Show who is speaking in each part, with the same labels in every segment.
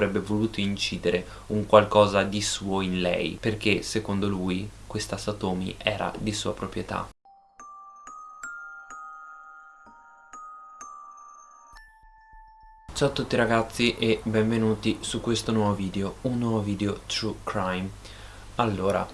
Speaker 1: avrebbe voluto incidere un qualcosa di suo in lei perché secondo lui questa Satomi era di sua proprietà. Ciao a tutti ragazzi e benvenuti su questo nuovo video, un nuovo video True Crime. Allora,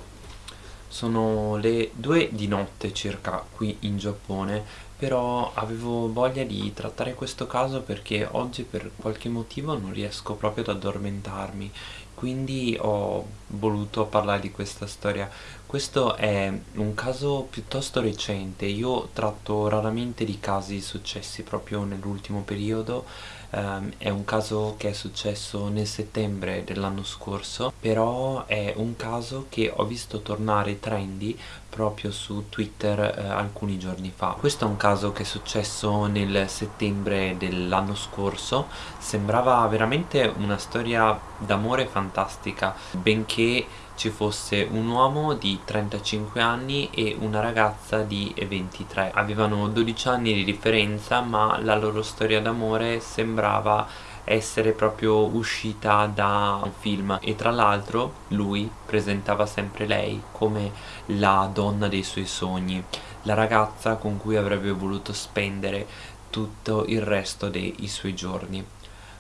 Speaker 1: sono le due di notte circa qui in Giappone però avevo voglia di trattare questo caso perché oggi per qualche motivo non riesco proprio ad addormentarmi. Quindi ho voluto parlare di questa storia. Questo è un caso piuttosto recente. Io tratto raramente di casi successi proprio nell'ultimo periodo. Um, è un caso che è successo nel settembre dell'anno scorso però è un caso che ho visto tornare trendy proprio su Twitter eh, alcuni giorni fa. Questo è un caso che è successo nel settembre dell'anno scorso, sembrava veramente una storia d'amore fantastica, benché ci fosse un uomo di 35 anni e una ragazza di 23. Avevano 12 anni di differenza ma la loro storia d'amore sembrava essere proprio uscita da un film. E tra l'altro lui presentava sempre lei come la donna dei suoi sogni la ragazza con cui avrebbe voluto spendere tutto il resto dei suoi giorni.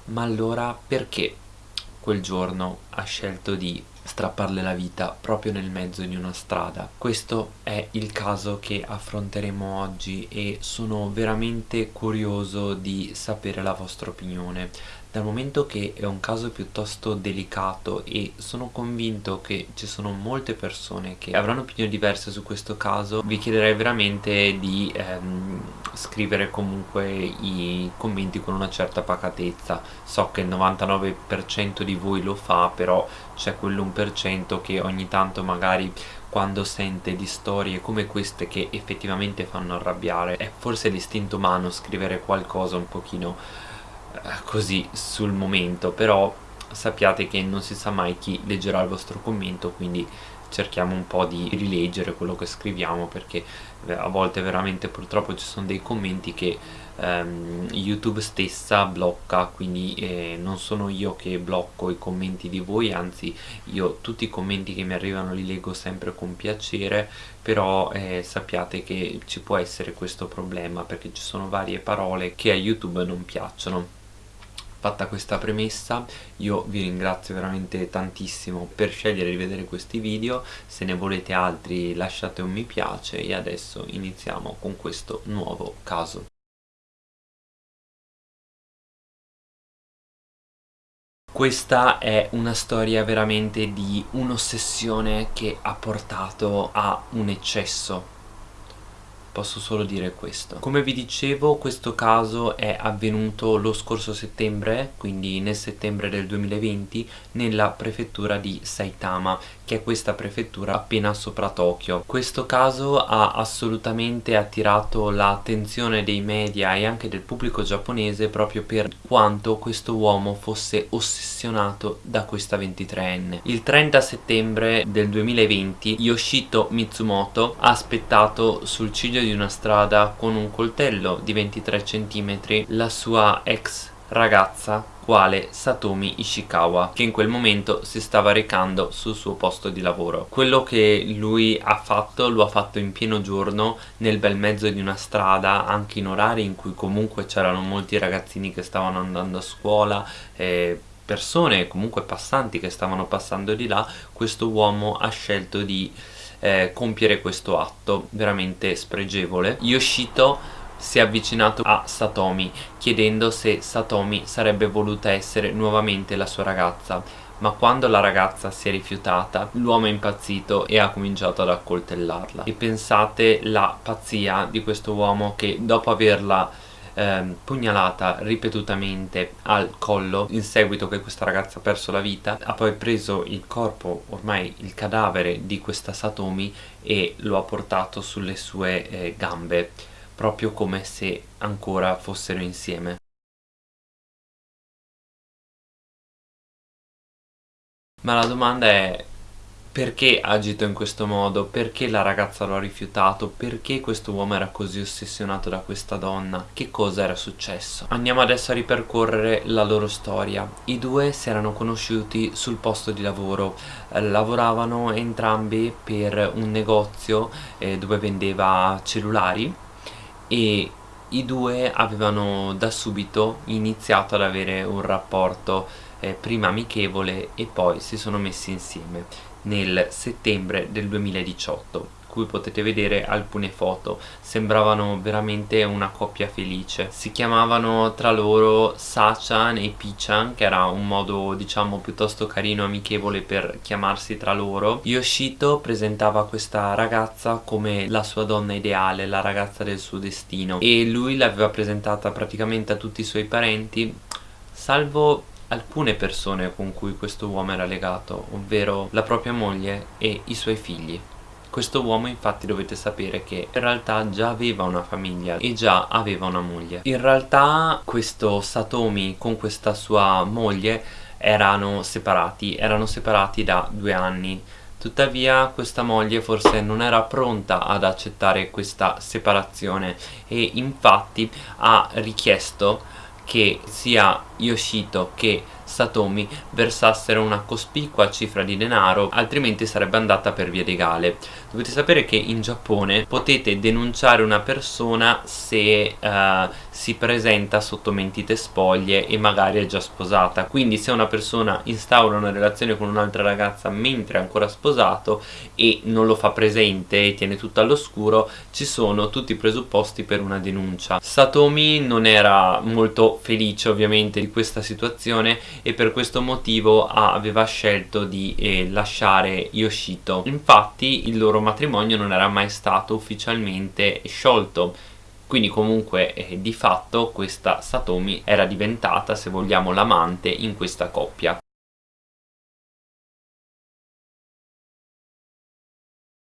Speaker 1: Ma allora perché quel giorno ha scelto di strapparle la vita proprio nel mezzo di una strada. Questo è il caso che affronteremo oggi e sono veramente curioso di sapere la vostra opinione dal momento che è un caso piuttosto delicato e sono convinto che ci sono molte persone che avranno opinioni diverse su questo caso vi chiederei veramente di ehm, scrivere comunque i commenti con una certa pacatezza. So che il 99% di voi lo fa però c'è quell'1% che ogni tanto magari quando sente di storie come queste che effettivamente fanno arrabbiare. È forse l'istinto umano scrivere qualcosa un pochino così sul momento però sappiate che non si sa mai chi leggerà il vostro commento quindi cerchiamo un po' di rileggere quello che scriviamo perché eh, a volte veramente purtroppo ci sono dei commenti che ehm, YouTube stessa blocca quindi eh, non sono io che blocco i commenti di voi anzi io tutti i commenti che mi arrivano li leggo sempre con piacere però eh, sappiate che ci può essere questo problema perché ci sono varie parole che a YouTube non piacciono fatta questa premessa io vi ringrazio veramente tantissimo per scegliere di vedere questi video se ne volete altri lasciate un mi piace e adesso iniziamo con questo nuovo caso. Questa è una storia veramente di un'ossessione che ha portato a un eccesso posso solo dire questo. Come vi dicevo questo caso è avvenuto lo scorso settembre quindi nel settembre del 2020 nella prefettura di Saitama che è questa prefettura appena sopra Tokyo. Questo caso ha assolutamente attirato l'attenzione dei media e anche del pubblico giapponese proprio per quanto questo uomo fosse ossessionato da questa 23enne il 30 settembre del 2020 Yoshito Mitsumoto ha aspettato sul ciglio di una strada con un coltello di 23 cm la sua ex ragazza quale Satomi Ishikawa che in quel momento si stava recando sul suo posto di lavoro. Quello che lui ha fatto lo ha fatto in pieno giorno nel bel mezzo di una strada anche in orari in cui comunque c'erano molti ragazzini che stavano andando a scuola eh, persone comunque passanti che stavano passando di là questo uomo ha scelto di eh, compiere questo atto veramente spregevole. Yoshito si è avvicinato a Satomi chiedendo se Satomi sarebbe voluta essere nuovamente la sua ragazza. Ma quando la ragazza si è rifiutata l'uomo è impazzito e ha cominciato ad accoltellarla. E pensate la pazzia di questo uomo che dopo averla eh, pugnalata ripetutamente al collo in seguito che questa ragazza ha perso la vita ha poi preso il corpo ormai il cadavere di questa Satomi e lo ha portato sulle sue eh, gambe proprio come se ancora fossero insieme. Ma la domanda è perché ha agito in questo modo, perché la ragazza lo ha rifiutato, perché questo uomo era così ossessionato da questa donna, che cosa era successo. Andiamo adesso a ripercorrere la loro storia. I due si erano conosciuti sul posto di lavoro, lavoravano entrambi per un negozio eh, dove vendeva cellulari e i due avevano da subito iniziato ad avere un rapporto eh, prima amichevole e poi si sono messi insieme nel settembre del 2018 cui potete vedere alcune foto. Sembravano veramente una coppia felice. Si chiamavano tra loro Sachan e Pichan che era un modo diciamo piuttosto carino e amichevole per chiamarsi tra loro. Yoshito presentava questa ragazza come la sua donna ideale la ragazza del suo destino. E lui l'aveva presentata praticamente a tutti i suoi parenti salvo alcune persone con cui questo uomo era legato, ovvero la propria moglie e i suoi figli. Questo uomo infatti dovete sapere che in realtà già aveva una famiglia e già aveva una moglie. In realtà questo Satomi con questa sua moglie erano separati, erano separati da due anni. Tuttavia questa moglie forse non era pronta ad accettare questa separazione e infatti ha richiesto che sia Yoshito che Satomi versassero una cospicua cifra di denaro altrimenti sarebbe andata per via legale. Dovete sapere che in Giappone potete denunciare una persona se uh, si presenta sotto mentite spoglie e magari è già sposata. Quindi se una persona instaura una relazione con un'altra ragazza mentre è ancora sposato e non lo fa presente e tiene tutto all'oscuro ci sono tutti i presupposti per una denuncia. Satomi non era molto felice ovviamente di questa situazione e per questo motivo aveva scelto di eh, lasciare Yoshito. Infatti il loro matrimonio non era mai stato ufficialmente sciolto. Quindi comunque eh, di fatto questa Satomi era diventata se vogliamo l'amante in questa coppia.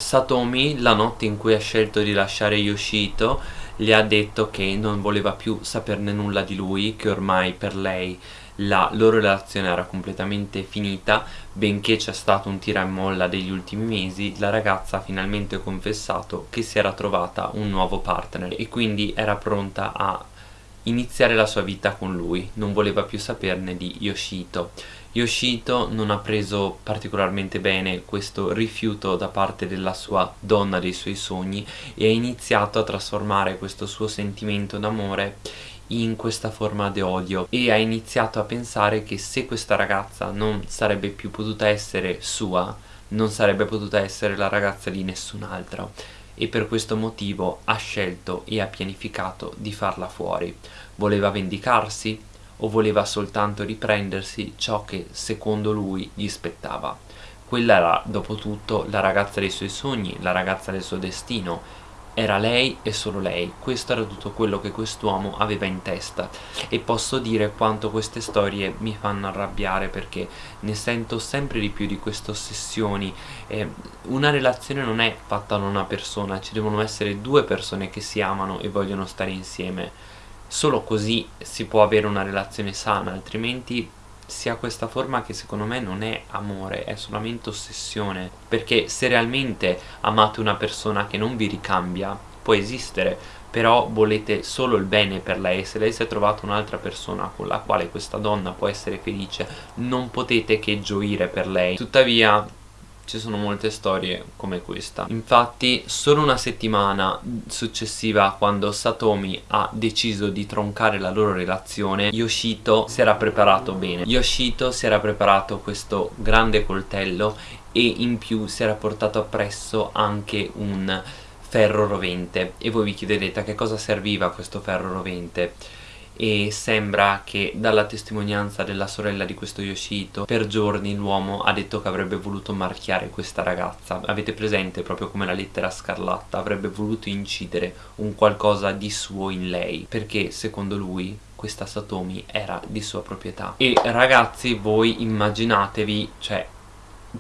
Speaker 1: Satomi la notte in cui ha scelto di lasciare Yoshito le ha detto che non voleva più saperne nulla di lui che ormai per lei la loro relazione era completamente finita benché c'è stato un tira e molla degli ultimi mesi la ragazza ha finalmente confessato che si era trovata un nuovo partner e quindi era pronta a iniziare la sua vita con lui. Non voleva più saperne di Yoshito. Yoshito non ha preso particolarmente bene questo rifiuto da parte della sua donna dei suoi sogni e ha iniziato a trasformare questo suo sentimento d'amore in questa forma di odio e ha iniziato a pensare che se questa ragazza non sarebbe più potuta essere sua non sarebbe potuta essere la ragazza di nessun altro. E per questo motivo ha scelto e ha pianificato di farla fuori. Voleva vendicarsi o voleva soltanto riprendersi ciò che secondo lui gli spettava. Quella era dopo tutto la ragazza dei suoi sogni, la ragazza del suo destino era lei e solo lei, questo era tutto quello che quest'uomo aveva in testa. E posso dire quanto queste storie mi fanno arrabbiare perché ne sento sempre di più di queste ossessioni. Eh, una relazione non è fatta da una persona, ci devono essere due persone che si amano e vogliono stare insieme. Solo così si può avere una relazione sana altrimenti si ha questa forma che secondo me non è amore, è solamente ossessione. Perché se realmente amate una persona che non vi ricambia può esistere però volete solo il bene per lei. Se lei si è trovata un'altra persona con la quale questa donna può essere felice non potete che gioire per lei. Tuttavia ci sono molte storie come questa. Infatti solo una settimana successiva quando Satomi ha deciso di troncare la loro relazione Yoshito si era preparato bene. Yoshito si era preparato questo grande coltello e in più si era portato appresso anche un ferro rovente. E voi vi chiederete a che cosa serviva questo ferro rovente e sembra che dalla testimonianza della sorella di questo Yoshito per giorni l'uomo ha detto che avrebbe voluto marchiare questa ragazza. Avete presente proprio come la lettera scarlatta avrebbe voluto incidere un qualcosa di suo in lei? Perché secondo lui questa Satomi era di sua proprietà. E ragazzi voi immaginatevi cioè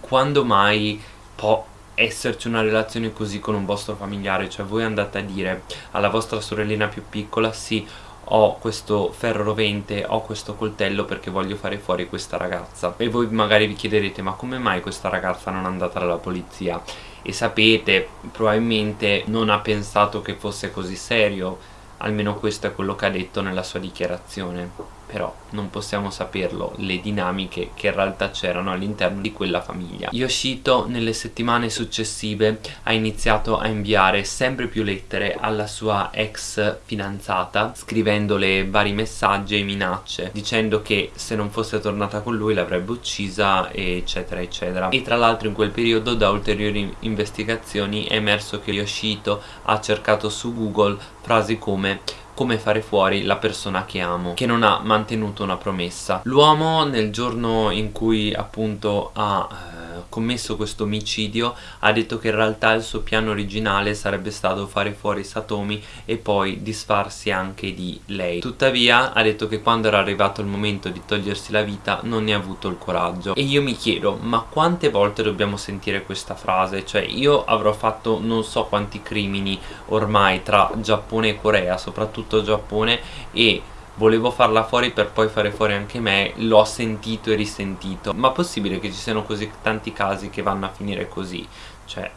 Speaker 1: quando mai può esserci una relazione così con un vostro familiare? Cioè voi andate a dire alla vostra sorellina più piccola sì ho questo ferro rovente, ho questo coltello perché voglio fare fuori questa ragazza. E voi magari vi chiederete ma come mai questa ragazza non è andata dalla polizia? E sapete probabilmente non ha pensato che fosse così serio. Almeno questo è quello che ha detto nella sua dichiarazione però non possiamo saperlo le dinamiche che in realtà c'erano all'interno di quella famiglia. Yoshito nelle settimane successive ha iniziato a inviare sempre più lettere alla sua ex fidanzata scrivendole vari messaggi e minacce dicendo che se non fosse tornata con lui l'avrebbe uccisa eccetera eccetera. E tra l'altro in quel periodo da ulteriori investigazioni è emerso che Yoshito ha cercato su google frasi come come fare fuori la persona che amo che non ha mantenuto una promessa. L'uomo nel giorno in cui appunto ha eh, commesso questo omicidio ha detto che in realtà il suo piano originale sarebbe stato fare fuori Satomi e poi disfarsi anche di lei. Tuttavia ha detto che quando era arrivato il momento di togliersi la vita non ne ha avuto il coraggio. E io mi chiedo ma quante volte dobbiamo sentire questa frase? Cioè io avrò fatto non so quanti crimini ormai tra Giappone e Corea soprattutto Giappone e volevo farla fuori per poi fare fuori anche me l'ho sentito e risentito. Ma possibile che ci siano così tanti casi che vanno a finire così? Cioè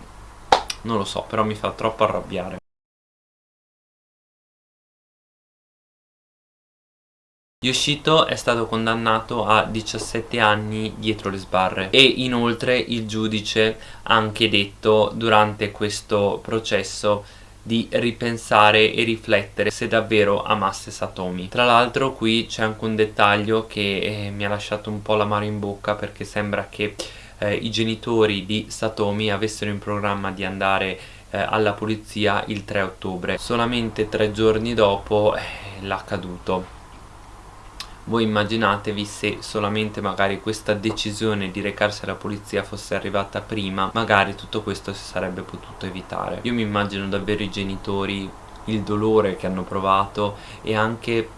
Speaker 1: non lo so però mi fa troppo arrabbiare. Yoshito è stato condannato a 17 anni dietro le sbarre. E inoltre il giudice ha anche detto durante questo processo di ripensare e riflettere se davvero amasse Satomi. Tra l'altro qui c'è anche un dettaglio che eh, mi ha lasciato un po' l'amaro in bocca perché sembra che eh, i genitori di Satomi avessero in programma di andare eh, alla polizia il 3 ottobre. Solamente tre giorni dopo eh, l'accaduto voi immaginatevi se solamente magari questa decisione di recarsi alla polizia fosse arrivata prima magari tutto questo si sarebbe potuto evitare. Io mi immagino davvero i genitori il dolore che hanno provato e anche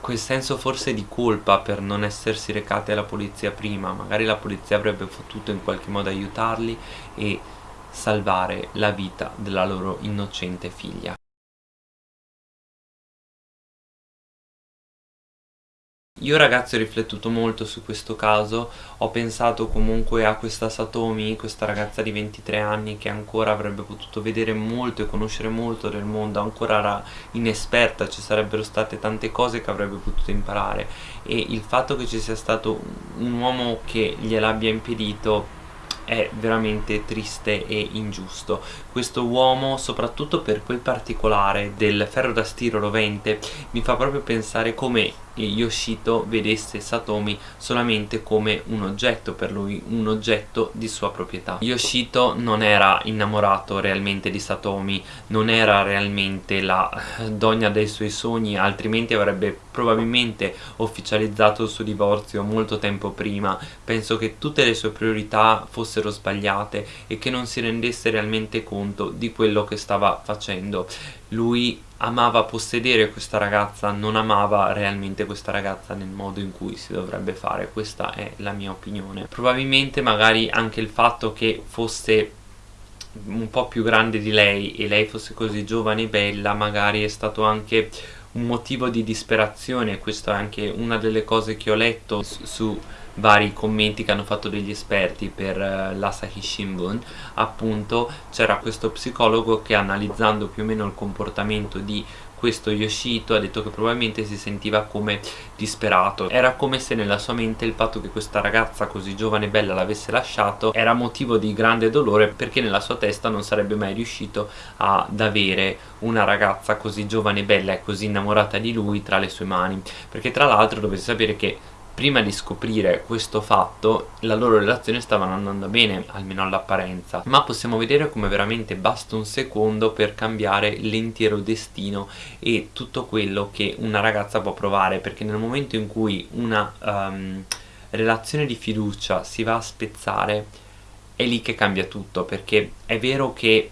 Speaker 1: quel senso forse di colpa per non essersi recati alla polizia prima. Magari la polizia avrebbe potuto in qualche modo aiutarli e salvare la vita della loro innocente figlia Io ragazzi ho riflettuto molto su questo caso, ho pensato comunque a questa Satomi, questa ragazza di 23 anni che ancora avrebbe potuto vedere molto e conoscere molto del mondo, ancora era inesperta, ci sarebbero state tante cose che avrebbe potuto imparare. E il fatto che ci sia stato un uomo che gliel'abbia impedito è veramente triste e ingiusto. Questo uomo soprattutto per quel particolare del ferro da stiro rovente mi fa proprio pensare come Yoshito vedesse Satomi solamente come un oggetto per lui, un oggetto di sua proprietà. Yoshito non era innamorato realmente di Satomi, non era realmente la donna dei suoi sogni, altrimenti avrebbe probabilmente ufficializzato il suo divorzio molto tempo prima. Penso che tutte le sue priorità fossero sbagliate e che non si rendesse realmente conto di quello che stava facendo. Lui amava possedere questa ragazza, non amava realmente questa ragazza nel modo in cui si dovrebbe fare, questa è la mia opinione. Probabilmente magari anche il fatto che fosse un po' più grande di lei e lei fosse così giovane e bella magari è stato anche un motivo di disperazione, questa è anche una delle cose che ho letto su, vari commenti che hanno fatto degli esperti per uh, l'Asahi Shimbun appunto c'era questo psicologo che analizzando più o meno il comportamento di questo Yoshito ha detto che probabilmente si sentiva come disperato. Era come se nella sua mente il fatto che questa ragazza così giovane e bella l'avesse lasciato era motivo di grande dolore perché nella sua testa non sarebbe mai riuscito ad avere una ragazza così giovane e bella e così innamorata di lui tra le sue mani. Perché tra l'altro dovete sapere che prima di scoprire questo fatto la loro relazione stava andando bene, almeno all'apparenza. Ma possiamo vedere come veramente basta un secondo per cambiare l'intero destino e tutto quello che una ragazza può provare perché nel momento in cui una um, relazione di fiducia si va a spezzare è lì che cambia tutto perché è vero che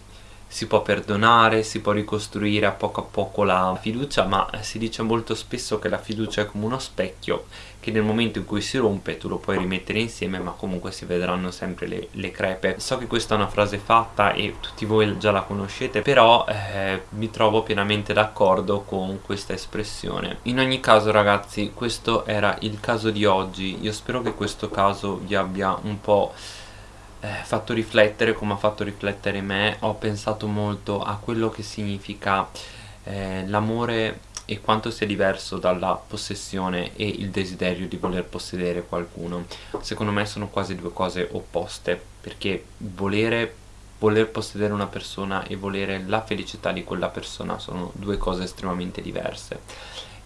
Speaker 1: si può perdonare, si può ricostruire a poco a poco la fiducia ma si dice molto spesso che la fiducia è come uno specchio che nel momento in cui si rompe tu lo puoi rimettere insieme ma comunque si vedranno sempre le, le crepe. So che questa è una frase fatta e tutti voi già la conoscete però eh, mi trovo pienamente d'accordo con questa espressione. In ogni caso ragazzi questo era il caso di oggi. Io spero che questo caso vi abbia un po' eh, fatto riflettere come ha fatto riflettere me ho pensato molto a quello che significa eh, l'amore e quanto sia diverso dalla possessione e il desiderio di voler possedere qualcuno. Secondo me sono quasi due cose opposte perché volere voler possedere una persona e volere la felicità di quella persona sono due cose estremamente diverse.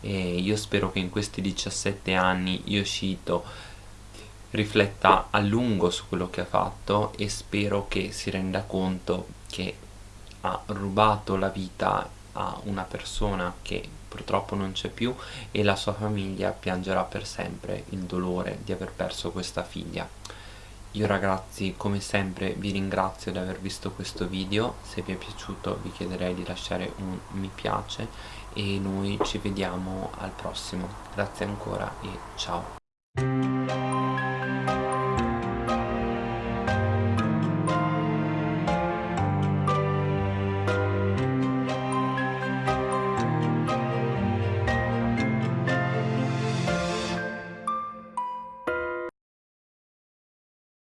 Speaker 1: E io spero che in questi 17 anni Yoshito rifletta a lungo su quello che ha fatto e spero che si renda conto che ha rubato la vita a una persona che purtroppo non c'è più e la sua famiglia piangerà per sempre il dolore di aver perso questa figlia. Io ragazzi come sempre vi ringrazio di aver visto questo video, se vi è piaciuto vi chiederei di lasciare un mi piace e noi ci vediamo al prossimo. Grazie ancora e ciao.